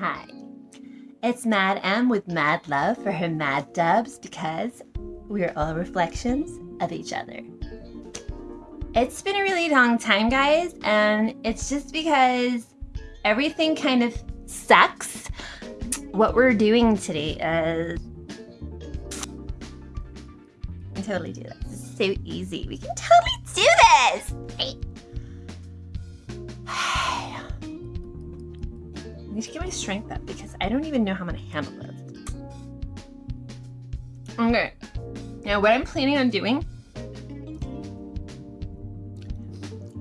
Hi. It's Mad M with mad love for her mad dubs because we're all reflections of each other. It's been a really long time, guys, and it's just because everything kind of sucks. What we're doing today is. I can totally do this. This is so easy. We can totally do this! Need to get my strength up because I don't even know how I'm gonna handle this. Okay. Now what I'm planning on doing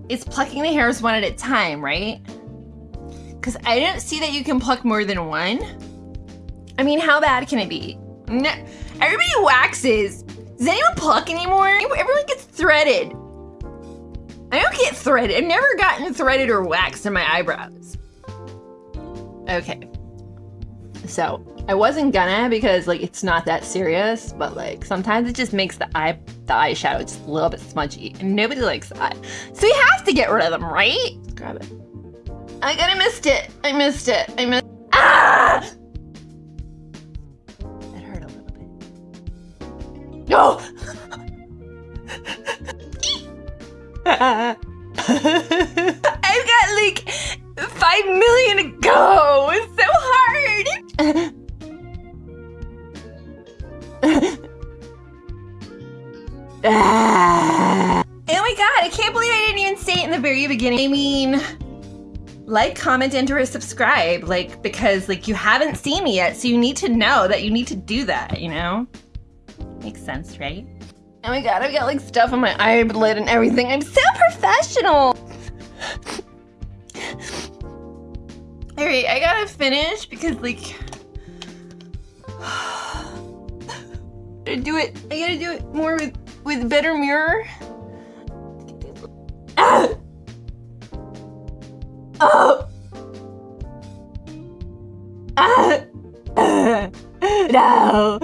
is plucking the hairs one at a time, right? Because I don't see that you can pluck more than one. I mean, how bad can it be? No, everybody waxes. Does anyone pluck anymore? Everyone gets threaded. I don't get threaded. I've never gotten threaded or waxed in my eyebrows. Okay. So I wasn't gonna because like it's not that serious, but like sometimes it just makes the eye the eyeshadow just a little bit smudgy, and nobody likes that. So we have to get rid of them, right? Let's grab it. I gotta missed it. I missed it. I missed. Ah! That hurt a little bit. No. I've got like five million to go. It's so hard. oh my god, I can't believe I didn't even say it in the very beginning. I mean, like, comment, enter, or subscribe, like, because, like, you haven't seen me yet, so you need to know that you need to do that, you know? Makes sense, right? Oh my god, I've got, like, stuff on my eyelid and everything. I'm so professional! Alright, I gotta finish because, like... I do it. I gotta do it more with, with better mirror. Ah! Oh! Ah! no!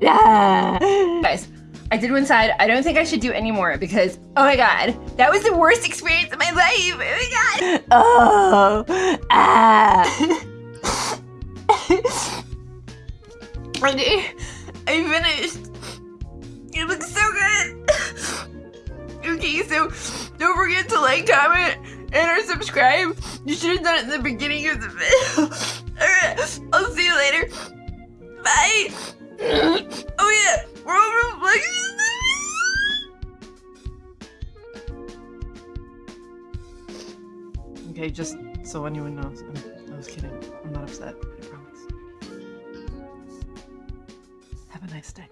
No! Guys, I did one side. I don't think I should do it anymore because, oh my god, that was the worst experience of my life. Oh my god. Oh. Ah. okay, I finished. It looks so good. okay, so don't forget to like, comment, and or subscribe. You should have done it in the beginning of the video. Alright, I'll see you later. Bye. Okay, just so anyone knows, I'm, I was kidding. I'm not upset, I promise. Have a nice day.